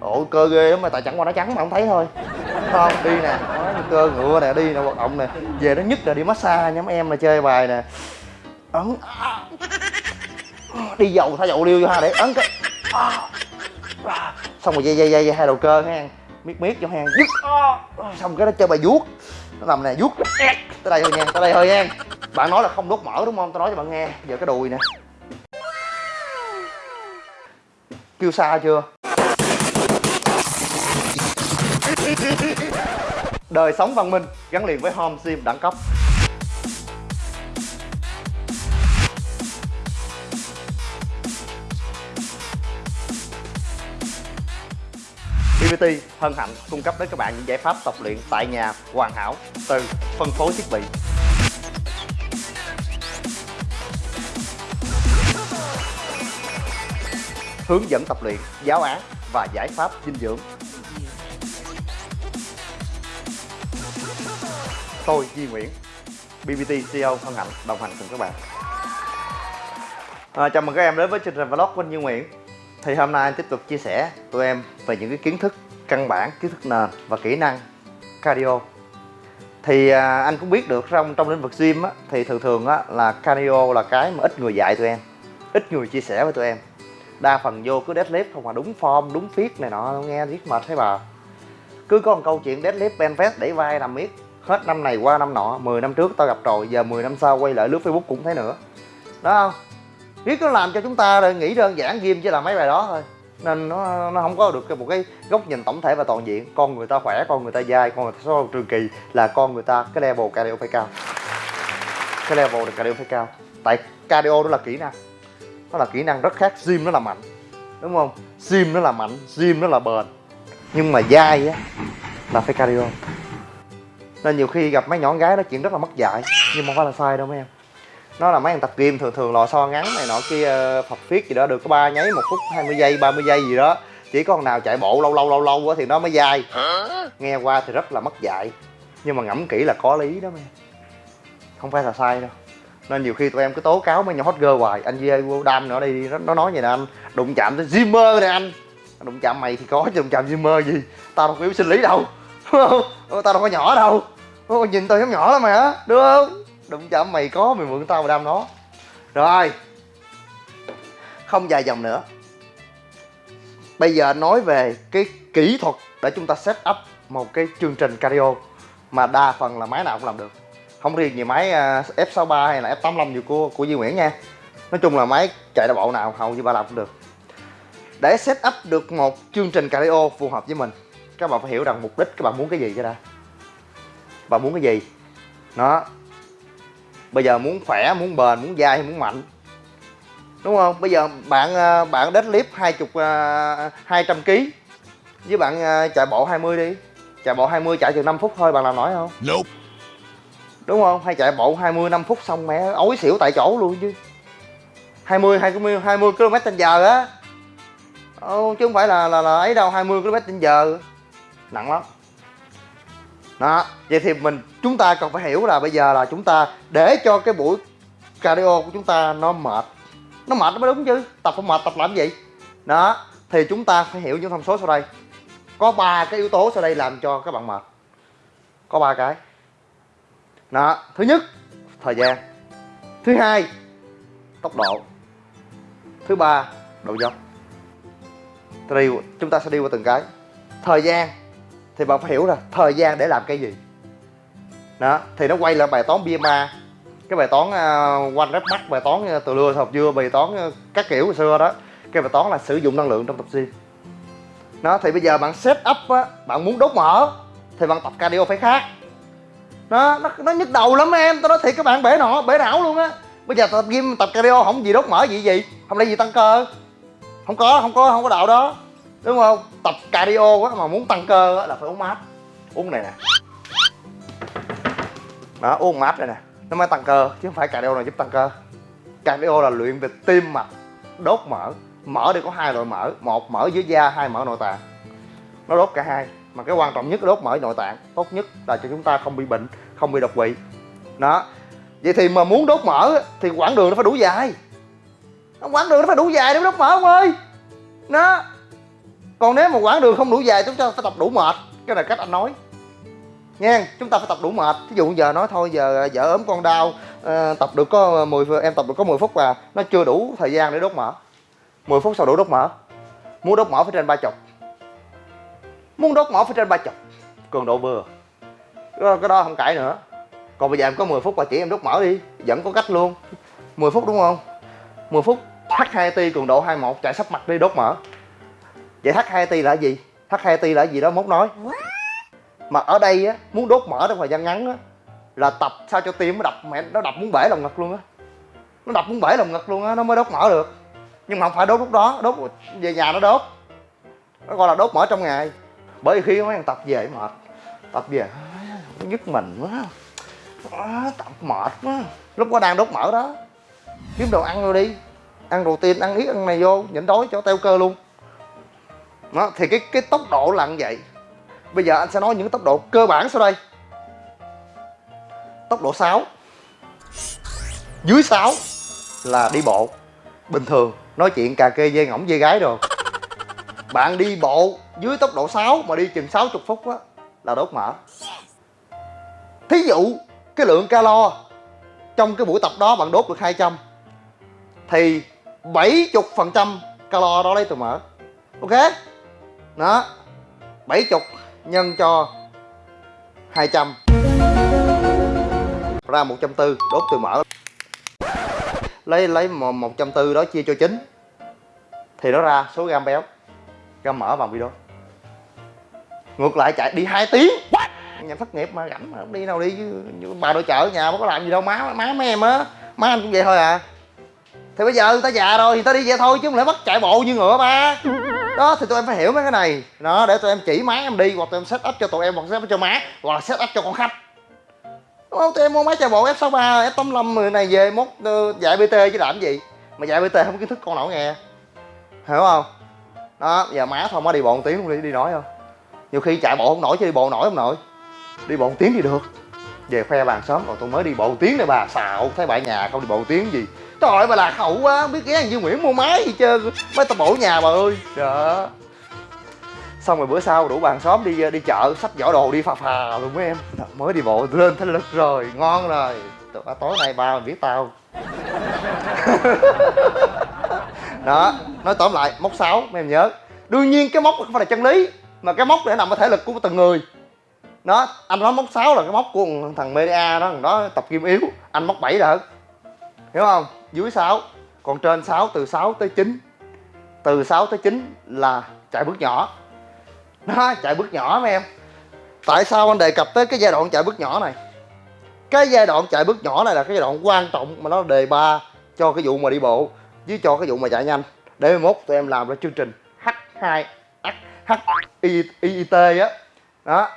ổ cơ ghê lắm mà tại chẳng qua nó trắng mà không thấy thôi. Không đi nè. Đó, cơ ngựa nè đi nè hoạt động nè. Về nó nhất là đi massage nhóm em là chơi bài nè. Ấn à. đi dầu thả dầu liêu vô ha để ấn cái à. xong rồi dây dây dây, dây hai đầu cơ ha miết miết cho hàng dứt à. xong cái nó chơi bài vuốt. Nó nằm nè vuốt. Tới đây thôi nha tới đây thôi nha. Bạn nói là không đốt mỡ đúng không? Tao nói cho bạn nghe. Giờ cái đùi nè. Kêu xa chưa? Đời sống văn minh gắn liền với home sim đẳng cấp BBT hân hạnh cung cấp đến các bạn những giải pháp tập luyện tại nhà hoàn hảo từ phân phối thiết bị hướng dẫn tập luyện, giáo án và giải pháp dinh dưỡng. Tôi Duy Nguyễn, BBT CEO hân hạnh đồng hành cùng các bạn. À, chào mừng các em đến với chương trình vlog của anh Duy Nguyễn. Thì hôm nay anh tiếp tục chia sẻ tụi em về những cái kiến thức căn bản, kiến thức nền và kỹ năng cardio. Thì à, anh cũng biết được trong trong lĩnh vực gym á, thì thường thường á, là cardio là cái mà ít người dạy tụi em, ít người chia sẻ với tụi em đa phần vô cứ deadlift không mà đúng form đúng fit này nọ nghe riết mệt thấy bà cứ có một câu chuyện deadlift bench press vai nằm miết hết năm này qua năm nọ 10 năm trước tao gặp rồi, giờ 10 năm sau quay lại lướt facebook cũng thấy nữa. Đó không? Riết nó làm cho chúng ta nghĩ đơn giản gym chỉ là mấy bài đó thôi. Nên nó nó không có được một cái góc nhìn tổng thể và toàn diện. Con người ta khỏe, con người ta dai, con người ta số trường kỳ là con người ta, cái level cardio phải cao. Cái level được cardio phải cao. Tại cardio đó là kỹ năng. Nó là kỹ năng rất khác, gym nó là mạnh. Đúng không? Gym nó là mạnh, gym nó là bền. Nhưng mà dai á, là phải cardio nên nhiều khi gặp mấy nhỏ gái nói chuyện rất là mất dạy nhưng không phải là sai đâu mấy em. Nó là mấy thằng tập gym thường thường lò xo ngắn này nọ kia phật phiết gì đó được có ba nháy một phút 20 giây 30 giây gì đó. Chỉ có nào chạy bộ lâu lâu lâu lâu quá thì nó mới dai. Nghe qua thì rất là mất dạy. Nhưng mà ngẫm kỹ là có lý đó mấy không phải là sai đâu. Nên nhiều khi tụi em cứ tố cáo mấy nhỏ hot girl hoài. Anh Duy vô đam nữa đi nó nói vậy nè anh đụng chạm tới Zimmer nè anh. Đụng chạm mày thì có chứ đụng chạm Zimmer gì? Tao đâu có yếu sinh lý đâu. Tao đâu có nhỏ đâu đúng nhìn tao giống nhỏ lắm mà đúng không? Đụng chạm mày có mày mượn tao mà đam nó. Rồi không dài dòng nữa. Bây giờ nói về cái kỹ thuật để chúng ta set up một cái chương trình cardio mà đa phần là máy nào cũng làm được. Không riêng gì máy à, F63 hay là F85 gì của của Duy Nguyễn nha. Nói chung là máy chạy đa bộ nào hầu như ba làm cũng được. Để set up được một chương trình cardio phù hợp với mình, các bạn phải hiểu rằng mục đích các bạn muốn cái gì cho đã bạn muốn cái gì? Nó bây giờ muốn khỏe muốn bền muốn dai muốn mạnh? Đúng không? Bây giờ bạn à, bạn deadlift hai chục à, hai trăm kg với bạn chạy bộ 20 đi. Chạy bộ 20 chạy chừng 5 phút thôi bạn làm nổi không? Nope. Đúng không? Hay chạy bộ 20 năm phút xong mẹ ối xỉu tại chỗ luôn chứ. 20 20 20 km trên giờ á. Chứ không phải là là, là ấy đâu 20 km trên giờ. Nặng lắm đó, vậy thì mình, chúng ta cần phải hiểu là bây giờ là chúng ta để cho cái buổi cardio của chúng ta nó mệt. Nó mệt nó mới đúng chứ, tập không mệt, tập làm gì? Đó, thì chúng ta phải hiểu những thông số sau đây. Có ba cái yếu tố sau đây làm cho các bạn mệt. Có ba cái. Đó, thứ nhất, thời gian. Thứ hai, tốc độ. Thứ ba, độ dốc. Chúng ta sẽ đi qua từng cái. Thời gian thì bạn phải hiểu là thời gian để làm cái gì. Đó thì nó quay lại bài toán bia ma, cái bài toán uh, one mắt, bài toán uh, từ lưa học dưa bài toán uh, các kiểu hồi xưa đó. Cái bài toán là sử dụng năng lượng trong tập gym. Nó thì bây giờ bạn set up á bạn muốn đốt mỡ thì bạn tập cardio phải khác. Nó nó, nó nhức đầu lắm em. Tao nói thiệt các bạn bể nọ bể não luôn á. Bây giờ tập gym tập cardio không gì đốt mỡ gì gì? Không lẽ gì tăng cơ? Không có không có không có đạo đó đúng không? Tập cardio quá mà muốn tăng cơ á là phải uống mát. Uống này nè. Đó, uống mát này nè. Nó mới tăng cơ, chứ không phải cardio nào giúp tăng cơ. Cardio là luyện về tim mạch, đốt mỡ. Mỡ thì có hai loại mỡ, một mỡ dưới da, hai mỡ nội tạng. Nó đốt cả hai, mà cái quan trọng nhất là đốt mỡ nội tạng. Tốt nhất là cho chúng ta không bị bệnh, không bị đột quỵ. Đó. Vậy thì mà muốn đốt mỡ thì quãng đường nó phải đủ dài. Quãng đường nó phải đủ dài để đốt mỡ không ơi. Đó còn nếu mà quãng đường không đủ dài chúng ta phải tập đủ mệt. Cái này cách anh nói. Nha chúng ta phải tập đủ mệt. Ví dụ giờ nói thôi giờ vợ ốm con đau uh, tập được có 10 em tập được có 10 phút và nó chưa đủ thời gian để đốt mỡ. 10 phút sau đủ đốt mỡ. Muốn đốt mỡ phải trên ba chục. Muốn đốt mỡ phải trên ba chục. Cường độ vừa. Ờ, cái đó không cãi nữa. Còn bây giờ em có 10 phút và chỉ em đốt mỡ đi. Vẫn có cách luôn. 10 phút đúng không? 10 phút H2T cường độ 21 chạy sắp mặt đi đốt mỡ vậy H2T là gì? H2T là gì đó mốt nói. Mà ở đây á muốn đốt mỡ trong thời gian ngắn á là tập sao cho tim nó đập mẹ nó đập muốn bể lòng ngực luôn á. Nó đập muốn bể lòng ngực luôn á nó mới đốt mỡ được. Nhưng mà không phải đốt lúc đó đốt về nhà nó đốt. Nó gọi là đốt mỡ trong ngày. Bởi khi mấy thằng tập về mệt tập về nó nhức mình quá. À, tập mệt quá. Lúc có đang đốt mỡ đó. Kiếm đồ ăn rồi đi. Ăn đồ tiên ăn ít ăn này vô nhịn đói cho teo cơ luôn đó, thì cái cái tốc độ là như vậy. Bây giờ anh sẽ nói những tốc độ cơ bản sau đây. Tốc độ 6 dưới 6 là đi bộ. Bình thường, nói chuyện cà kê dê ngỗng dê gái rồi. Bạn đi bộ dưới tốc độ 6 mà đi chừng 60 phút á, là đốt mỡ. Thí dụ cái lượng calo trong cái buổi tập đó bạn đốt được 200 thì 70 phần trăm calo đó lấy từ mỡ. Ok? Đó 70 nhân cho 200 ra 140 đốt từ mỡ lấy lấy 140 đó chia cho 9 thì nó ra số gam béo, gam mỡ bằng video. Ngược lại chạy đi 2 tiếng. What? nhà thất nghiệp mà rảnh mà không đi đâu đi, chứ bà đội chợ ở nhà mà có làm gì đâu. Má má mấy em á, má anh cũng vậy thôi à. Thì bây giờ người ta già rồi thì ta đi vậy thôi, chứ không lẽ bắt chạy bộ như ngựa ba đó thì tụi em phải hiểu mấy cái này. Đó để tụi em chỉ má em đi hoặc tụi em set up cho tụi em hoặc set up cho má hoặc là set up cho con khách. Đúng không? Tụi em mua máy chạy bộ f 63 f 85 người này về mốt ờ, dạy bt chứ làm gì? Mà dạy bt không kiến thức con nào nghe. Hiểu không? Đó giờ má thôi má đi bộ một tiếng luôn đi đi nói không? Nhiều khi chạy bộ không nổi chứ đi bộ nổi không nổi, đi bộ một tiếng thì được. Về khoe bàn sớm còn tôi mới đi bộ một tiếng này bà. Xạo thấy bà nhà không đi bộ một tiếng gì trời ơi, bà lạc hậu quá, không biết ghé như Dương Nguyễn mua máy gì trơn mấy tao bổ nhà bà ơi. Đó xong rồi bữa sau đủ bàn xóm đi đi chợ, xách giỏ đồ đi phà phà luôn mấy em. Mới đi bộ lên thấy lực rồi, ngon rồi. Tối nay ba mình biết tao. Đó, nói tóm lại mốc 6 mấy em nhớ. Đương nhiên cái mốc không phải là chân lý, mà cái mốc để nằm ở thể lực của từng người. Đó, anh nói mốc 6 là cái mốc của thằng media đó, thằng đó tập kim yếu, anh mốc 7 là hiểu không? Dưới 6 còn trên 6 từ 6 tới 9 từ 6 tới 9 là chạy bước nhỏ. Đó chạy bước nhỏ mấy em. Tại sao anh đề cập tới cái giai đoạn chạy bước nhỏ này? Cái giai đoạn chạy bước nhỏ này là cái giai đoạn quan trọng mà nó đề ba cho cái vụ mà đi bộ với cho cái vụ mà chạy nhanh. Để mốt tụi em làm ra chương trình H2 H I I T á. Đó.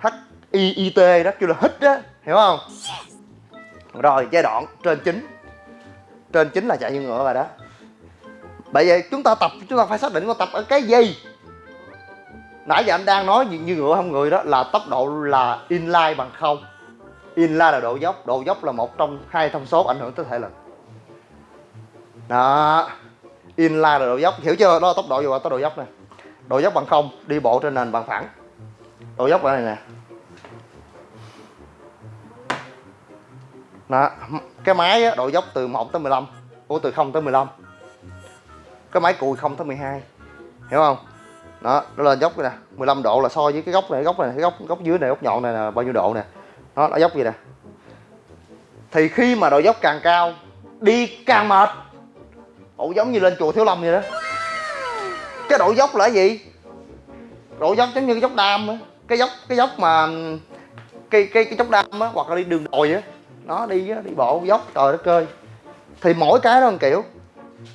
H I I T đó kêu là hít á. Hiểu không? Rồi giai đoạn trên 9 trên chính là chạy như ngựa rồi đó. Bởi vậy chúng ta tập chúng ta phải xác định con tập ở cái gì. Nãy giờ anh đang nói như, như ngựa không người đó là tốc độ là inline bằng không. Inline là độ dốc độ dốc là một trong hai thông số ảnh hưởng tới thể lực. Đó inline là độ dốc. Hiểu chưa? Đó là tốc độ vừa tốc độ dốc nè. Độ dốc bằng không đi bộ trên nền bằng phẳng. Độ dốc ở này nè. Đó cái máy á, độ dốc từ 1 tới 15 Ủa từ 0 tới 15 cái máy cùi 0 tới 12 hiểu không? Đó nó lên dốc nè. 15 độ là so với cái góc này góc này cái góc góc dưới này góc nhọn này là bao nhiêu độ nè. Nó nó dốc gì nè. Thì khi mà độ dốc càng cao đi càng mệt. Ủa giống như lên chùa Thiếu Lâm vậy đó. Cái độ dốc là gì? Độ dốc giống như cái dốc đam á. Cái dốc cái dốc mà cái cái cái dốc đam á hoặc là đi đường đồi á nó đi đi bộ dốc, trời đất ơi. Thì mỗi cái nó một kiểu,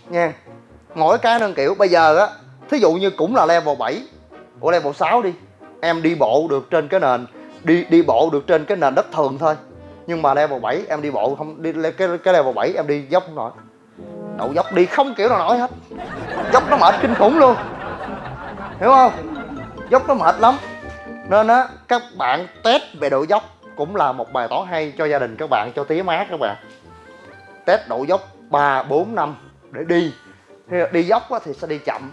nha. Mỗi cái nó một kiểu. Bây giờ á, thí dụ như cũng là level 7 của level 6 đi, em đi bộ được trên cái nền, đi đi bộ được trên cái nền đất thường thôi. Nhưng mà level 7 em đi bộ không, đi cái cái level 7 em đi dốc không nổi. Đậu dốc đi không kiểu nào nổi hết. Dốc nó mệt kinh khủng luôn. Hiểu không? Dốc nó mệt lắm. Nên á, các bạn test về độ dốc cũng là một bài toán hay cho gia đình các bạn, cho tía má các bạn. Test độ dốc 3 4 năm để đi. Thì đi dốc thì sẽ đi chậm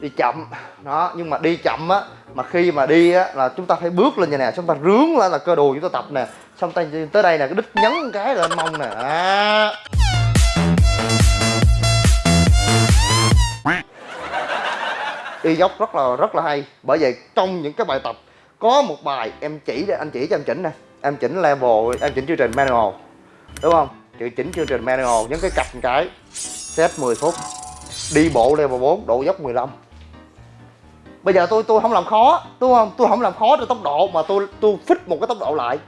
đi chậm. Đó, nhưng mà đi chậm á, mà khi mà đi á là chúng ta phải bước lên như nè chúng ta rướn lên là cơ đùi chúng ta tập nè. Xong tay tới đây nè, cái đít nhấn cái lên mông nè. À. đi dốc rất là rất là hay. Bởi vậy trong những cái bài tập có một bài em chỉ anh chỉ cho em chỉnh nè. Em chỉnh level em chỉnh chương trình manual đúng không? Chữ chỉnh chương trình manual nhấn cái cặp một cái set 10 phút đi bộ level 4 độ dốc 15 bây giờ tôi tôi không làm khó đúng không? Tôi không làm khó cho tốc độ mà tôi tôi fix một cái tốc độ lại.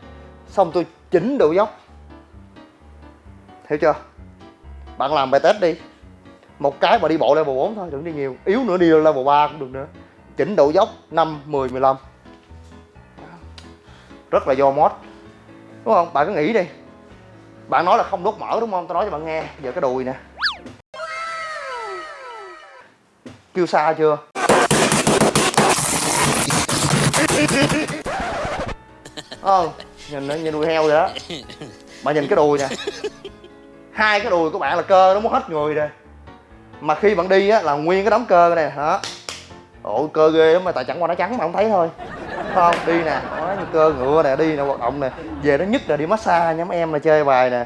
Xong tôi chỉnh độ dốc. Hiểu chưa? Bạn làm bài test đi. Một cái mà đi bộ level 4 thôi đừng đi nhiều. Yếu nữa đi level 3 cũng được nữa. Chỉnh độ dốc 5, 10, 15 rất là do mod. Đúng không? Bạn cứ nghĩ đi. Bạn nói là không đốt mỡ đúng không? Tôi nói cho bạn nghe. Giờ cái đùi nè. Kêu xa chưa? Ờ nhìn nó như đuôi heo vậy đó. Mà nhìn cái đùi nè. Hai cái đùi của bạn là cơ, nó muốn hết người rồi. Mà khi bạn đi á, là nguyên cái đống cơ này hả ôi cơ ghê lắm mà, tại chẳng qua nó trắng mà không thấy thôi không? Đi nè. Nó như cơ ngựa nè, đi nè, hoạt động nè. Về nó nhất là đi massage nhóm em là chơi bài nè.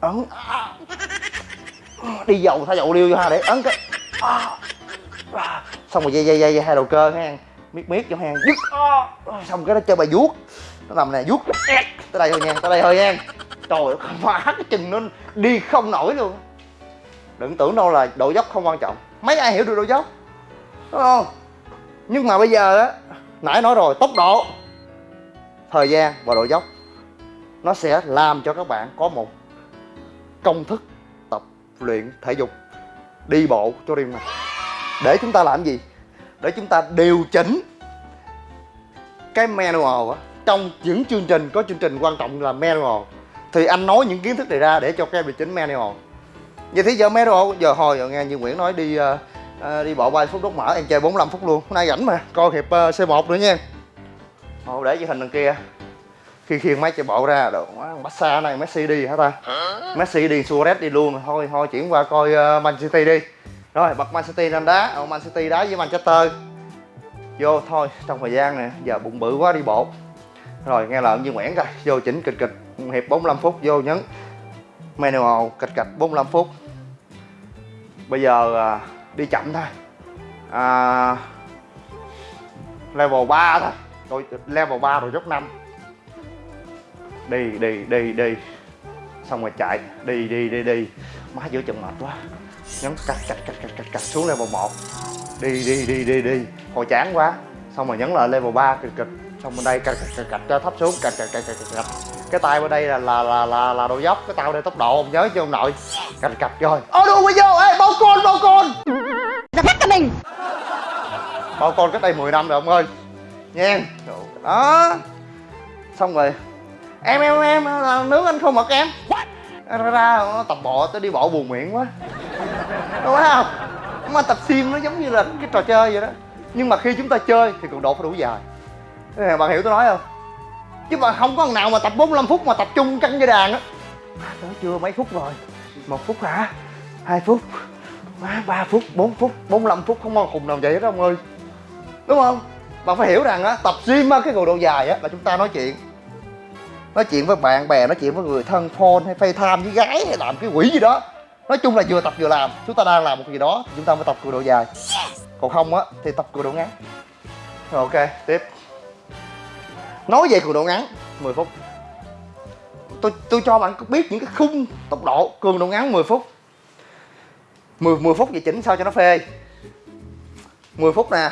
Ấn. Đi dầu, thay dầu liêu vô ha, để ấn cái. Xong rồi dây dây dây dây, hai đầu cơ ha miết miết cho hang, dứt. Xong cái nó chơi bài vuốt. Nó nằm nè, vuốt. Tới đây thôi nha, tới đây thôi nha. Trời ơi má cái chừng nó đi không nổi luôn. Đừng tưởng đâu là độ dốc không quan trọng. Mấy ai hiểu được độ dốc? Đúng không? Nhưng mà bây giờ á nãy nói rồi tốc độ thời gian và độ dốc. Nó sẽ làm cho các bạn có một công thức tập luyện thể dục đi bộ cho riêng mình. Để chúng ta làm gì? Để chúng ta điều chỉnh cái manual á. Trong những chương trình có chương trình quan trọng là manual. Thì anh nói những kiến thức này ra để cho các em điều chỉnh manual. Vậy thì giờ manual giờ hồi giờ nghe như Nguyễn nói đi uh, uh, đi bộ 30 phút đốt mở em chơi 45 phút luôn. Hôm nay rảnh mà coi hiệp uh, C1 nữa nha. Ồ, để cái hình đằng kia. Khi khiêng máy chạy bộ ra đồ massage này Messi đi hả ta? Messi đi Suarez đi luôn. Thôi thôi chuyển qua coi uh, Man City đi. Rồi bật Man City lên đá. Ở Man City đá với Manchester. Vô thôi trong thời gian này giờ bụng bự quá đi bộ. Rồi nghe lợn như Nguyễn coi vô chỉnh kịch kịch. Hiệp 45 phút vô nhấn. Manual kịch kịch 45 phút. Bây giờ à, đi chậm thôi. À, level 3 thôi. Rồi level 3 rồi dốc 5 đi đi đi đi. Xong rồi chạy. Đi đi đi đi. Má giữa chừng mệt quá. Nhấn cạch cạch cạch cạch cạch cạch xuống level 1 đi đi đi đi đi. Hồi chán quá. Xong rồi nhấn lại level 3 kịch kịch xong bên đây cạch cạch cạch cạch cho thấp xuống. Cạch cạch cạch cạch cạch cái tay bên đây là là là là, là độ dốc. Cái tao đây tốc độ ông nhớ chứ ông nội. Cạch cạch rồi. Ô đu bây vô. Ê bao con bao con mình. Bao con cách đây 10 năm rồi ông ơi. Nha. Đó. Xong rồi. Em em em là nướng anh không mật em? Ra ra nó tập bộ tới đi bộ buồn miệng quá. Đúng không? Mà tập sim nó giống như là cái trò chơi vậy đó. Nhưng mà khi chúng ta chơi thì cường độ phải đủ dài. Bạn hiểu tôi nói không? Chứ mà không có thằng nào mà tập 45 phút mà tập trung căng dây đàn á. Tới chưa mấy phút rồi? Một phút hả? Hai phút ba phút 4 phút 45 phút không có khùng nào vậy đó ông ơi. Đúng không? Bạn phải hiểu rằng á, tập gym á, cái cường độ dài á, là chúng ta nói chuyện. Nói chuyện với bạn bè, nói chuyện với người thân, phone hay facetime với gái hay làm cái quỷ gì đó. Nói chung là vừa tập vừa làm. Chúng ta đang làm một gì đó thì chúng ta mới tập cường độ dài. Còn không á, thì tập cường độ ngắn. Rồi, ok, tiếp. Nói về cường độ ngắn 10 phút. Tôi tôi cho bạn biết những cái khung tốc độ cường độ ngắn 10 phút. 10 10 phút về chỉnh sao cho nó phê? 10 phút nè.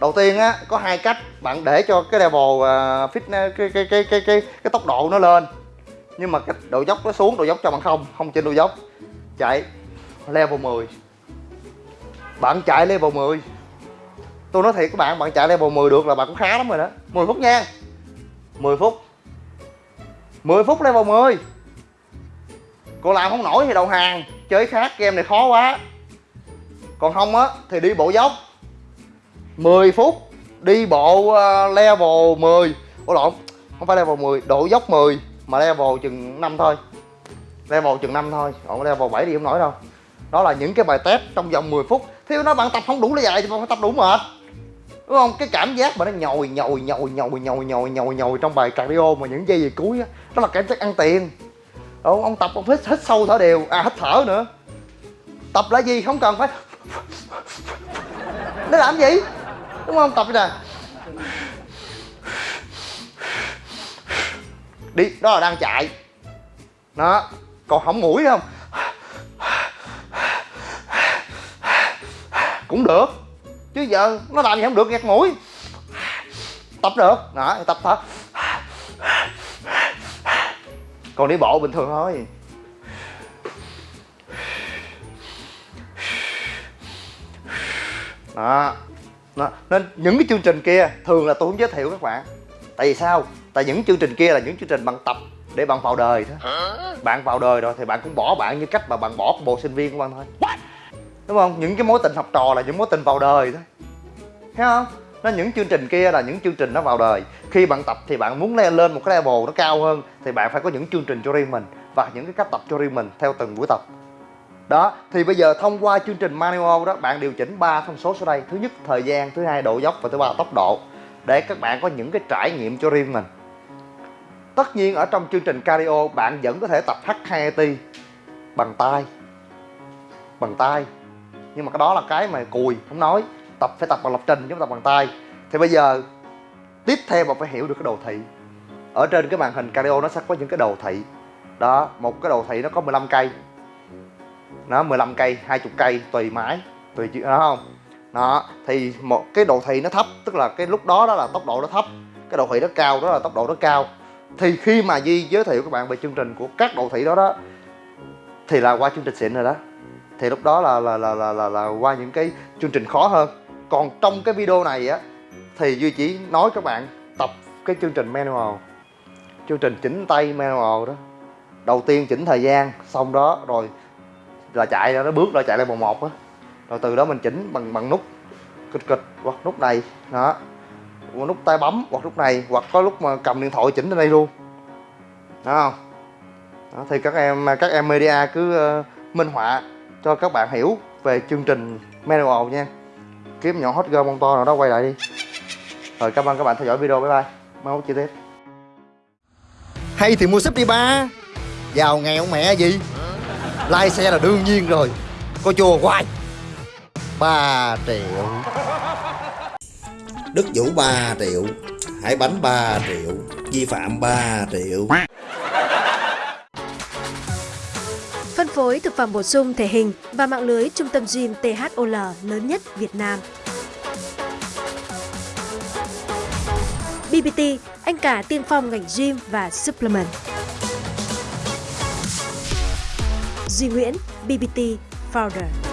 Đầu tiên á có hai cách. Bạn để cho cái level à, uh, fit cái cái cái cái cái cái tốc độ nó lên. Nhưng mà cái độ dốc nó xuống độ dốc cho bạn không không trên độ dốc. Chạy level 10 bạn chạy level 10 tôi nói thiệt các bạn bạn chạy level 10 được là bạn cũng khá lắm rồi đó. 10 phút nha. 10 phút. 10 phút level 10 cô làm không nổi thì đầu hàng. Chơi khác game này khó quá. Còn không á thì đi bộ dốc. 10 phút đi bộ uh, level 10 Ủa lộn không phải level 10 độ dốc 10 mà level chừng 5 thôi. Level chừng 5 thôi còn level 7 đi không nổi đâu. Đó là những cái bài test trong vòng 10 phút. Thì nó bạn tập không đủ là dài thì bạn phải tập đủ mệt. Đúng không? Cái cảm giác mà nó nhồi nhồi nhồi nhồi nhồi nhồi nhồi nhồi trong bài cardio mà những giây về cuối á đó là cảm giác ăn tiền đúng ông tập ông hít hít sâu thở đều. À hít thở nữa. Tập là gì? Không cần phải. Nó làm gì? Đúng không? Tập nè. Đi, đó là đang chạy. Đó. Còn hỏng mũi không? Cũng được. Chứ giờ nó làm gì không được gạt mũi. Tập được. Đó tập thở còn đi bộ bình thường thôi. Đó. đó. Nên những cái chương trình kia thường là tôi không giới thiệu các bạn. Tại vì sao? Tại những chương trình kia là những chương trình bằng tập để bạn vào đời thôi. Bạn vào đời rồi thì bạn cũng bỏ bạn như cách mà bạn bỏ bộ sinh viên của bạn thôi. Đúng không? Những cái mối tình học trò là những mối tình vào đời thôi. Thấy không nó những chương trình kia là những chương trình nó vào đời. Khi bạn tập thì bạn muốn leo lên một cái level nó cao hơn, thì bạn phải có những chương trình cho riêng mình và những cái cách tập cho riêng mình theo từng buổi tập. Đó, thì bây giờ thông qua chương trình manual đó, bạn điều chỉnh ba thông số sau đây. Thứ nhất, thời gian, thứ hai, độ dốc và thứ ba, tốc độ. Để các bạn có những cái trải nghiệm cho riêng mình. Tất nhiên ở trong chương trình cardio, bạn vẫn có thể tập H2AT bằng tay bằng tay. Nhưng mà cái đó là cái mà cùi, không nói tập phải tập bằng lập trình chứ không tập bằng tay. Thì bây giờ tiếp theo bạn phải hiểu được cái đồ thị. Ở trên cái màn hình cardio nó sẽ có những cái đồ thị. Đó một cái đồ thị nó có 15 cây. Nó 15 cây 20 cây tùy máy tùy đó không? Đó thì một cái đồ thị nó thấp tức là cái lúc đó đó là tốc độ nó thấp. Cái đồ thị nó cao đó là tốc độ nó cao. Thì khi mà Di giới thiệu các bạn về chương trình của các đồ thị đó đó thì là qua chương trình xịn rồi đó. Thì lúc đó là là là là là, là qua những cái chương trình khó hơn còn trong cái video này á thì duy chỉ nói các bạn tập cái chương trình manual. Chương trình chỉnh tay manual đó. Đầu tiên chỉnh thời gian xong đó rồi là chạy ra nó bước ra chạy lên vòng một á. Rồi từ đó mình chỉnh bằng bằng nút kịch kịch hoặc nút này đó. Hoặc nút tay bấm hoặc nút này hoặc có lúc mà cầm điện thoại chỉnh lên đây luôn. Đó không? Đó, thì các em các em media cứ uh, minh họa cho các bạn hiểu về chương trình manual nha kiếm nhỏ hot girl mông to nào đó, quay lại đi. Rồi, cảm ơn các bạn theo dõi video, bye bye. Mai mốt chi tiết. Hay thì mua súp đi ba. Giàu nghèo mẹ gì? Lai xe là đương nhiên rồi. Có chùa hoài. 3 triệu. Đức Vũ 3 triệu. Hải Bánh 3 triệu. Vi phạm 3 triệu. Phối thực phẩm bổ sung thể hình và mạng lưới trung tâm gym THOL lớn nhất Việt Nam. BBT, anh cả tiên phong ngành gym và supplement. Duy Nguyễn, BBT Founder.